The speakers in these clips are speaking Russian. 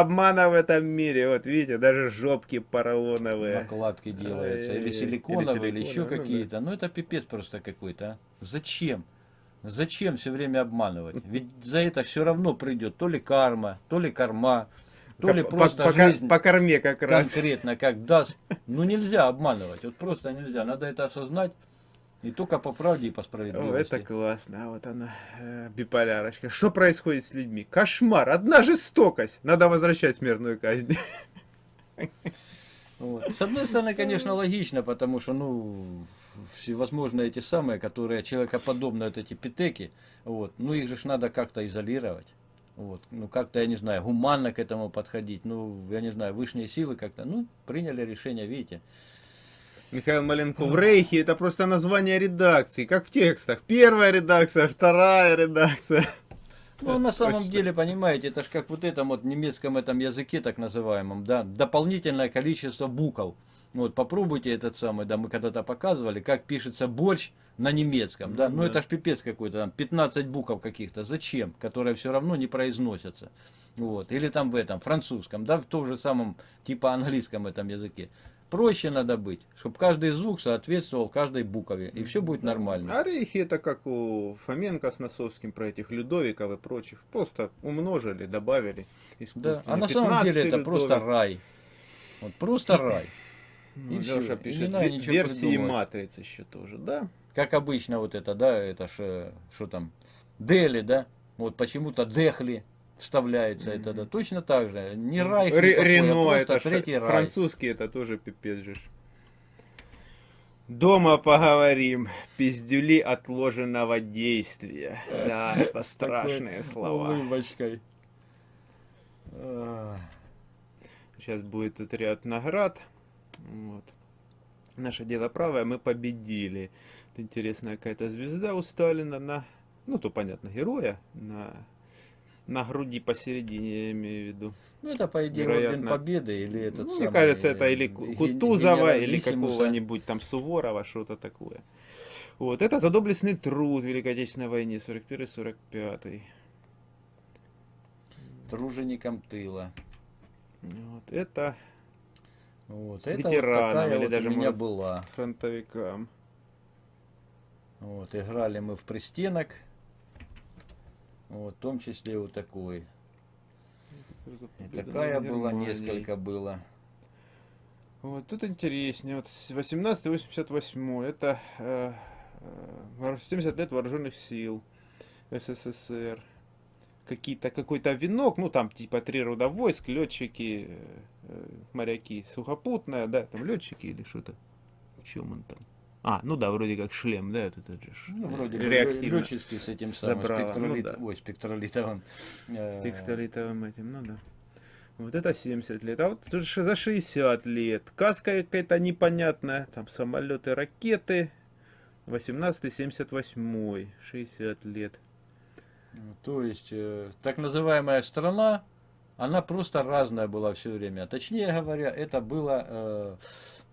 обмана в этом мире. Вот видите, даже жопки поролоновые. Накладки делаются. Или силиконовые, или, или еще ну, какие-то. Ну, это пипец просто какой-то. А. Зачем? Зачем все время обманывать? Ведь за это все равно придет то ли карма, то ли карма, то ли просто по, жизнь по корме как раз. Конкретно, как даст. Ну нельзя обманывать, вот просто нельзя. Надо это осознать. И только по правде и по справедливости. О, это классно. А вот она, э, биполярочка. Что происходит с людьми? Кошмар. Одна жестокость. Надо возвращать смертную казнь. Вот. С одной стороны, конечно, логично, потому что, ну, всевозможные эти самые, которые человекоподобные, вот эти питеки, вот, ну, их же надо как-то изолировать. Вот, ну, как-то, я не знаю, гуманно к этому подходить. Ну, я не знаю, высшие силы как-то, ну, приняли решение, видите. Михаил Маленков, в Рейхе это просто название редакции, как в текстах. Первая редакция, вторая редакция. Ну, на самом деле, понимаете, это же как вот этом вот немецком этом языке, так называемом, да, дополнительное количество букв. Вот, попробуйте этот самый, да, мы когда-то показывали, как пишется борщ на немецком, да, ну, да. это ж пипец какой-то, там, 15 букв каких-то, зачем, которые все равно не произносятся. Вот, или там в этом, французском, да, в том же самом, типа английском этом языке проще надо быть, чтобы каждый звук соответствовал каждой букове, и все будет нормально. Орехи это как у Фоменко с Носовским про этих Людовиков и прочих. Просто умножили, добавили. Да. А на самом деле это Людовик. просто рай. Вот просто рай. Ну, и Леша пишет, версии придумать. матрицы еще тоже, да? Как обычно вот это, да, это что там, Дели, да? Вот почему-то Дехли вставляется mm -hmm. это, да, точно так же. Не Райх, Ре такой, Рено, а это третий Райх. Французский это тоже пипец же. Дома поговорим. Пиздюли отложенного действия. Да, это страшные слова. Улыбочкой. Сейчас будет тут ряд наград. Вот. Наше дело правое, мы победили. интересная какая-то звезда у Сталина на, ну то понятно, героя, на на груди посередине, я имею в виду. Ну, это, по идее, Вероятно. Орден Победы или этот ну, Мне кажется, это или Кутузова, или какого-нибудь там Суворова, что-то такое. Вот, это за доблестный труд в Великой Отечественной войне, 41-45. Труженикам тыла. Вот, это вот, ветеранам, это вот или вот даже, у меня может, была. фронтовикам. Вот, играли мы в пристенок. Вот, в том числе вот такой. И такая была, несколько было. Вот тут интереснее. Вот 1888 это э, 70 э, лет вооруженных сил СССР. Какие-то какой-то венок, ну там типа три рода войск, летчики, э, э моряки, сухопутная, да, там летчики или что-то. В чем он там? А, ну да, вроде как шлем, да, это, это же ну, вроде реактивно. Летческий с этим самым спектролит, ну, да. ой, спектролитовым. С спектролитовым этим, ну да. Вот это 70 лет. А вот за 60 лет. Каска какая-то непонятная. Там самолеты, ракеты. 18-78. 60 лет. Ну, то есть, э, так называемая страна, она просто разная была все время. Точнее говоря, это было... Э,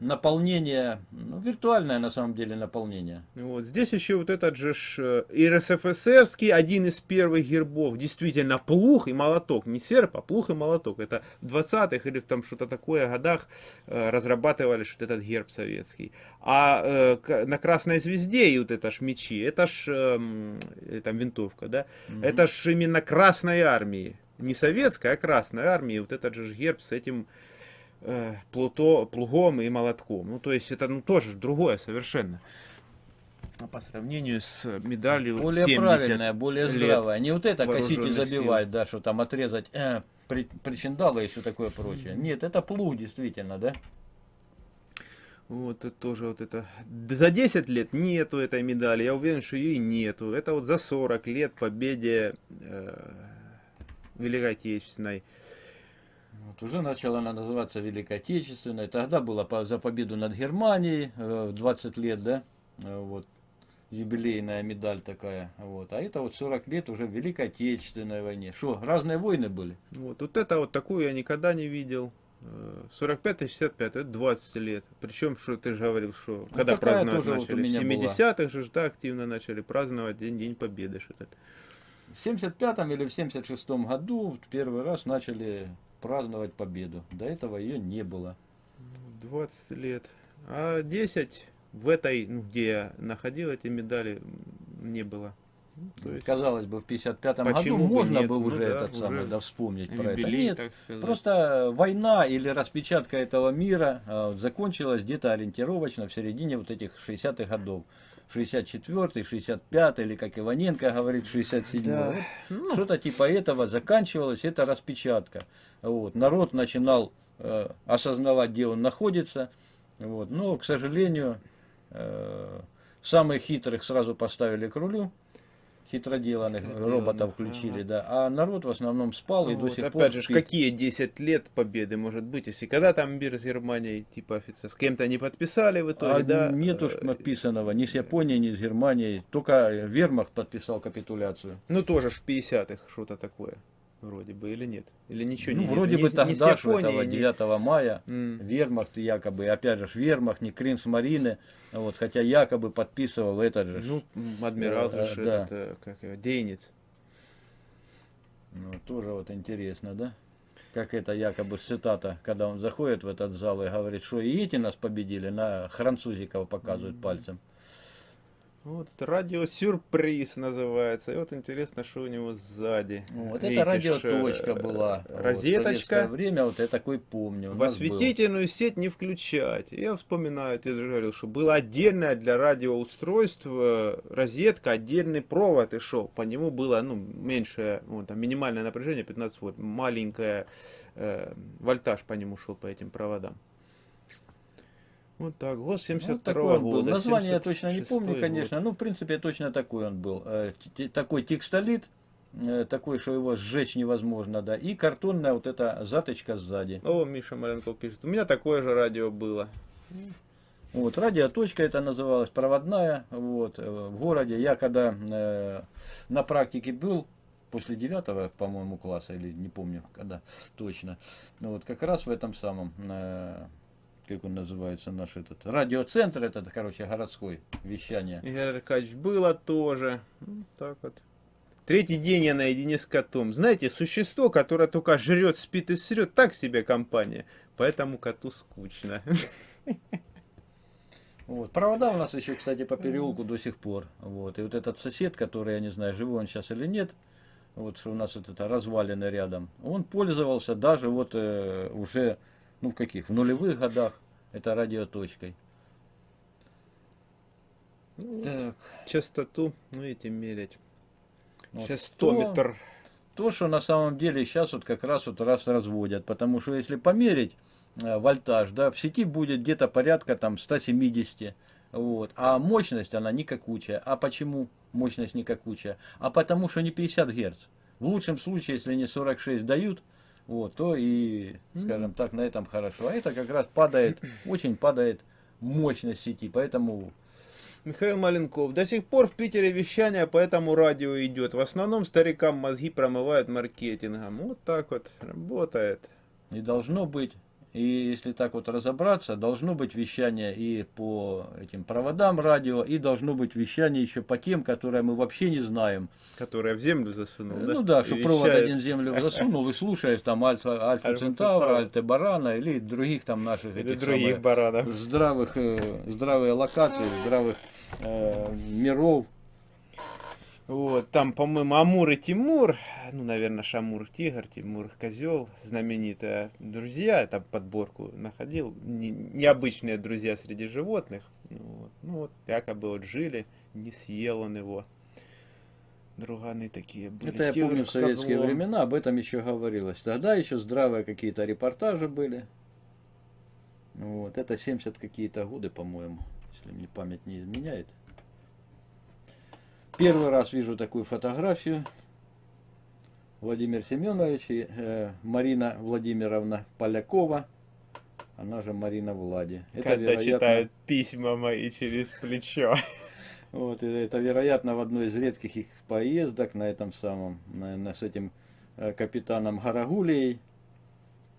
наполнение, ну, виртуальное на самом деле наполнение. Вот здесь еще вот этот же э, РСФСРский, один из первых гербов, действительно плух и молоток, не серп, а плух и молоток. Это в 20-х или там что-то такое годах э, разрабатывали что этот герб советский. А э, на красной звезде и вот это ж мечи, это ж э, там винтовка, да, угу. это ж именно красной армии. Не советская, а красной армии. Вот этот же герб с этим плуто, плугом и молотком. Ну, то есть это ну, тоже другое совершенно. А по сравнению с медалью Более правильная, более здравая. Не вот это косить и забивать, да, что там отрезать э, при, причиндалы и все такое прочее. Нет, это плуг действительно, да. Вот это тоже вот это. За 10 лет нету этой медали. Я уверен, что ее и нету. Это вот за 40 лет победе э, Великой Отечественной. Вот уже начала она называться Великой Отечественной. Тогда была за победу над Германией, 20 э, лет, да, э, вот, юбилейная медаль такая. Вот. А это вот 40 лет уже в Великой Отечественной войне. Что, разные войны были? Вот, вот это вот такую я никогда не видел. 45-65, э, это 20 лет. Причем, что ты же говорил, что ну, когда праздновать начали? Вот в 70-х же да, активно начали праздновать День, День Победы. В 75 или в 76 году первый раз начали праздновать победу. До этого ее не было. 20 лет. А 10 в этой, ну, где я находил эти медали, не было. Ну, то есть, Казалось бы, в 55-м году бы можно нет? бы Ну уже да, этот уже самый, да, вспомнить про это. юбилей, Нет, так сказать. просто война или распечатка этого мира э, закончилась где-то ориентировочно в середине вот этих 60-х годов. 64-й, 65-й, или как Иваненко говорит, 67-й. Да. Ну, Что-то типа этого заканчивалось, это распечатка. Вот. Народ начинал э, осознавать, где он находится. Вот. Но, к сожалению, э, самых хитрых сразу поставили к рулю. Хитроделанных роботов включили, да. А народ в основном спал и до сих опять пор же, ж, спит. какие 10 лет победы может быть, если когда там мир с Германией, типа офицер, с кем-то не подписали в итоге, А да? нету ж э, написанного ни с Японией, ни с Германией. Только Вермахт подписал капитуляцию. Ну тоже ж в 50-х что-то такое, вроде бы, или нет? Или ничего ну, не вроде ни бы с тогда, Японией, этого ни- 9 мая, М. Вермахт якобы, опять же, Вермахт, не Кринс Марины, вот, хотя якобы подписывал этот же. Ну, адмирал Э, же, да. этот, э, как его, Дейнец. Ну, тоже вот интересно, да? Как это якобы цитата, когда он заходит в этот зал и говорит, что и эти нас победили, на французиков показывают пальцем. Вот, радиосюрприз называется. И вот интересно, что у него сзади. Вот Видите, это радиоточка была. вот, в Розеточка. советское время, вот я такой помню. В нас был. осветительную сеть не включать. Я вспоминаю, я же говорил, что было отдельное для радиоустройств э, розетка, отдельный провод и шел. По нему было ну, меньшее, вот, там, минимальное напряжение 15 вольт, маленькая э, вольтаж по нему шел по этим проводам. Вот так, год 72 Вот такой он был. года. Название я точно не 76-й помню, год. конечно. Ну, в принципе, точно такой он был. Э, Такой текстолит, э, такой, что его сжечь невозможно, да. И картонная вот эта заточка сзади. О, Миша Маленков пишет. У меня такое же радио было. Вот, радиоточка это называлась, проводная. Вот, э, в городе я когда э, на практике был, после девятого, по-моему, класса, или не помню, когда точно. Ну, вот как раз в этом самом, э, как он называется, наш этот, радиоцентр, это, короче, городской, вещание. Игорь Аркадьевич, было тоже. Ну, так вот. Третий день я наедине с котом. Знаете, существо, которое только жрет, спит и срет, так себе компания. Поэтому коту скучно. Вот. Провода у нас еще, кстати, по переулку до сих пор. Вот. И вот этот сосед, который, я не знаю, живой он сейчас или нет, вот что у нас вот это развалины рядом, он пользовался даже вот э, уже, ну в каких, в нулевых годах, это радиоточкой. Так, Частоту, ну эти мерять. вот Частометр. То, то, что на самом деле сейчас вот как раз вот раз разводят, потому что если померить э, вольтаж, да, в сети будет где-то порядка там 170, вот, а мощность она никакучая. А почему мощность никакучая? А потому что не 50 Гц. В лучшем случае, если не 46 дают, вот, то и, скажем так, на этом хорошо. А это как раз падает, очень падает мощность сети, поэтому Михаил Маленков. До сих пор в Питере вещание по этому радио идет. В основном старикам мозги промывают маркетингом. Вот так вот работает. И должно быть, и если так вот разобраться, должно быть вещание и по этим проводам радио, и должно быть вещание еще по тем, которые мы вообще не знаем. Которая в землю засунул, да? Ну да, И что провод один в землю засунул и слушаешь там Альфа, Альфа Центавра. Альте Барана или других там наших Или этих других самых баранов. здравых, э, здравые локации, здравых э, миров. Вот, там, по-моему, Амур и Тимур, ну, наверное, Шамур Тигр, Тимур Козел, знаменитые друзья, там подборку находил, не- необычные друзья среди животных. Ну вот, ну, вот якобы вот жили, не съел он его. Друганы такие были. Это я Тигр помню в советские козлом. времена, об этом еще говорилось. Тогда еще здравые какие-то репортажи были. Вот, это 70 какие-то годы, по-моему, если мне память не изменяет. Первый раз вижу такую фотографию. Владимир Семенович и э, Марина Владимировна Полякова. Она же Марина Влади. Это, Когда вероятно, читают письма мои через плечо. вот, и это, вероятно, в одной из редких их поездок на этом самом, наверное, с этим э, капитаном Гарагулией,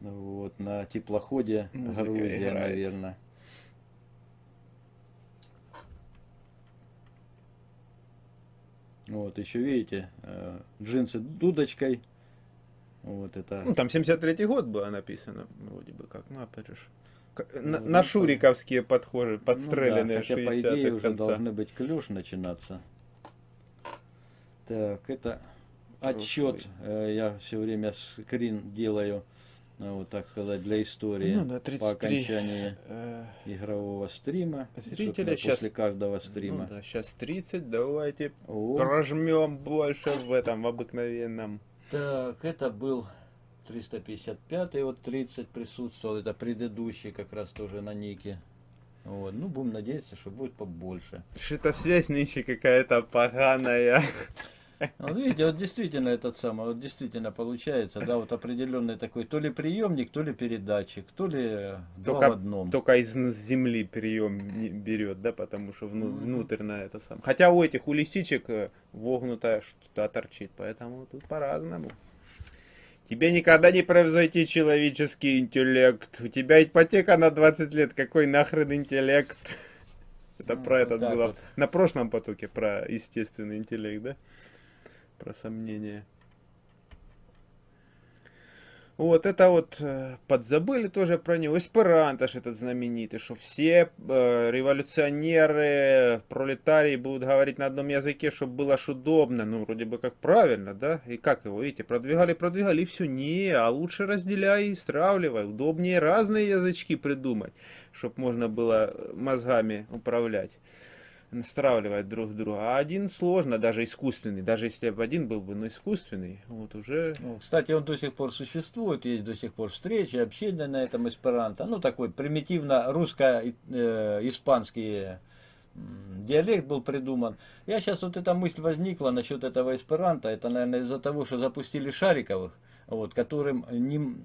вот, на теплоходе Музыка Грузия, играет. наверное. Вот, еще видите, э, джинсы дудочкой, Вот это... Ну, там 73-й год было написано, вроде бы как, ну, опять же. к- На, Ну, на шуриковские подхожи, Ну да, подстреленные хотя, по 60-х идее, уже должны быть клюш начинаться. Так, это отчет. э, Я все время скрин делаю, вот так сказать, для истории. Ну да, по 33 окончании э, игрового стрима. Зрители Собственно, щас- После каждого ну стрима. да, сейчас 30, давайте О, прожмем больше в этом, в обыкновенном. Так, это был 355 вот 30 присутствовал. Это предыдущий как раз тоже на нике. Вот. Ну, будем надеяться, что будет побольше. Что-то связь нынче какая-то поганая. Вот видите, вот действительно этот самый, вот действительно получается, да, вот определенный такой, то ли приемник, то ли передатчик, то ли два Только- в одном. Только из земли прием берет, да, потому что вну- внутрь на это сам. Хотя у этих, у лисичек э, вогнутая что-то торчит, поэтому тут по-разному. Тебе никогда не превзойти человеческий интеллект. У тебя ипотека на 20 лет. Какой нахрен интеллект? Это Ну, про вот этот было вот. на прошлом потоке, про естественный интеллект, да? Про сомнения. Вот это вот э, подзабыли тоже про него. Эсперанто ж этот знаменитый, что все э, революционеры, пролетарии будут говорить на одном языке, чтобы было ж удобно. Ну, вроде бы как правильно, да? И как его, видите, продвигали, продвигали, и все. Не, а лучше разделяй и стравливай. Удобнее разные язычки придумать, чтобы можно было э, мозгами управлять стравливать друг друга. А один сложно, даже искусственный. Даже если бы один был бы, но искусственный, вот уже... Ну, Кстати, он до сих пор существует, есть до сих пор встречи, общения на этом эсперанто. Ну, такой примитивно русско-испанский диалект был придуман. Я сейчас вот эта мысль возникла насчет этого эсперанто. Это, наверное, из-за того, что запустили Шариковых, вот, которым не,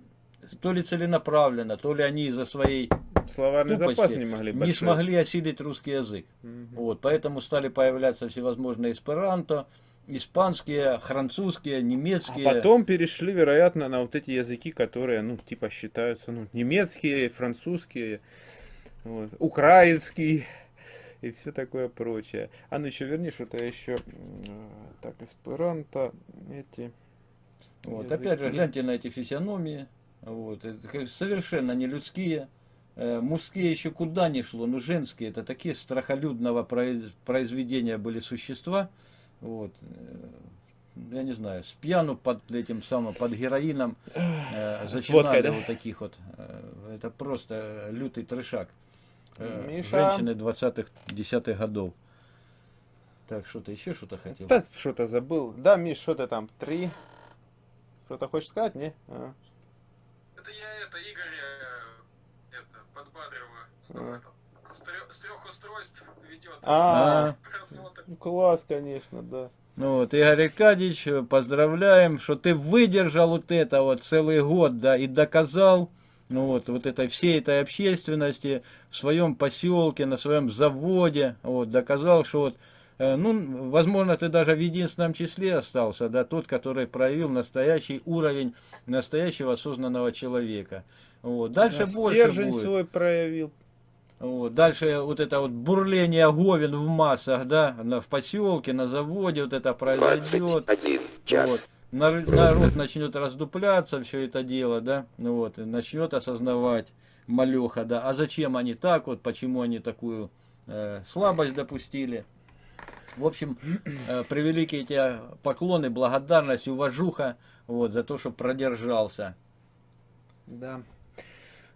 то ли целенаправленно, то ли они из-за своей Словарный запас тупости не могли не большой. смогли осилить русский язык. Мгм. Вот, поэтому стали появляться всевозможные эсперанто, испанские, французские, А немецкие. потом перешли, вероятно, на вот эти языки, которые, ну, типа считаются, ну, немецкие, французские, вот, украинский и все такое прочее. А ну еще верни что-то еще. Так, эсперанто, эти. Вот, языки. опять же, гляньте на эти физиономии. Вот, это совершенно не людские. Э, Мужские еще куда ни шло, но женские это такие страхолюдного произ- произведения были существа. Вот, э, я не знаю, с пьяну под этим самым, под героином э, зачинали водкой, да? вот таких вот. Э, Это просто лютый трешак. Миша. Женщины 20-х, 10-х годов. Так, что-то еще что-то хотел. Да, что-то забыл. Да, Миш, что ты там? Три? Что-то хочешь сказать, не? А. Это я, это Игорь, э, это, подбадриваю. Ну, А. это, с, трех, устройств ведет А, ну, класс, конечно, да. Ну вот, Игорь Аркадьевич, поздравляем, что ты выдержал вот это вот целый год, да, и доказал, ну вот, вот этой всей этой общественности в своем поселке, на своем заводе, вот, доказал, что вот, э, ну, возможно, ты даже в единственном числе остался, да, тот, который проявил настоящий уровень настоящего осознанного человека. Вот. Дальше Да, больше будет. свой проявил. Вот. Дальше вот это вот бурление говен в массах, да, на, в поселке, на заводе вот это произойдет. 21 час. Вот. Нар- Народ начнет раздупляться, все это дело, да, ну вот, и начнет осознавать малеха, да, а зачем они так вот, почему они такую э, слабость допустили. В общем, э, превеликие тебе поклоны, благодарность, уважуха, вот, за то, что продержался. Да.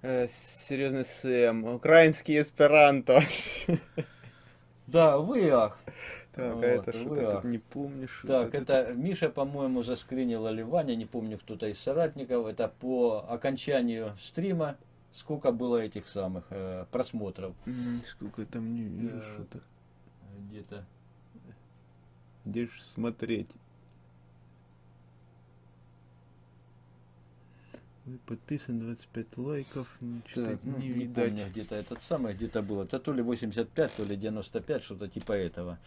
Э, серьезный Сэм. Украинский эсперанто. Да, вы ах. Так, Вот, а это ах. тут не помнишь. Так, Вот это Миша, по-моему, заскринил или Ваня, не помню, кто-то из соратников. Это по окончанию стрима, сколько было этих самых э, просмотров. Сколько там не вижу что-то. Где-то. Где ж смотреть? Подписан 25 лайков, ничего Так, ну, не не видать. помню, где-то этот самый, где-то было. Это то ли 85, то ли 95, что-то типа этого.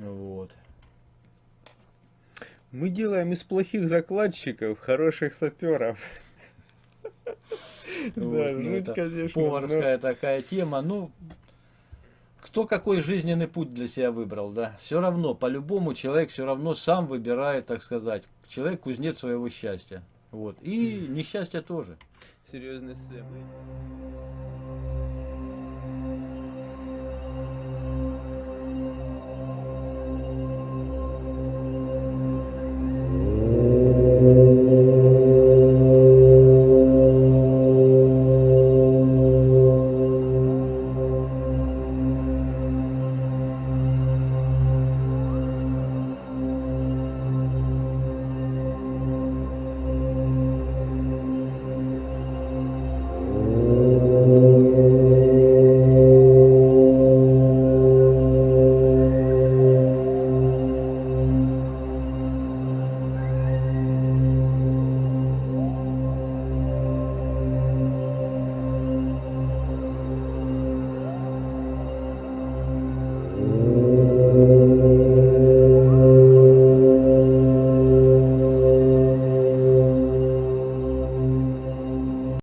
Вот. Мы делаем из плохих закладчиков хороших саперов. Да, ну, жуть, это конечно. но- Поварская такая тема. Ну, кто какой жизненный путь для себя выбрал, да? Все равно, по-любому человек все равно сам выбирает, так сказать. Человек кузнец своего счастья. Вот. И несчастье тоже. Серьезные сцены.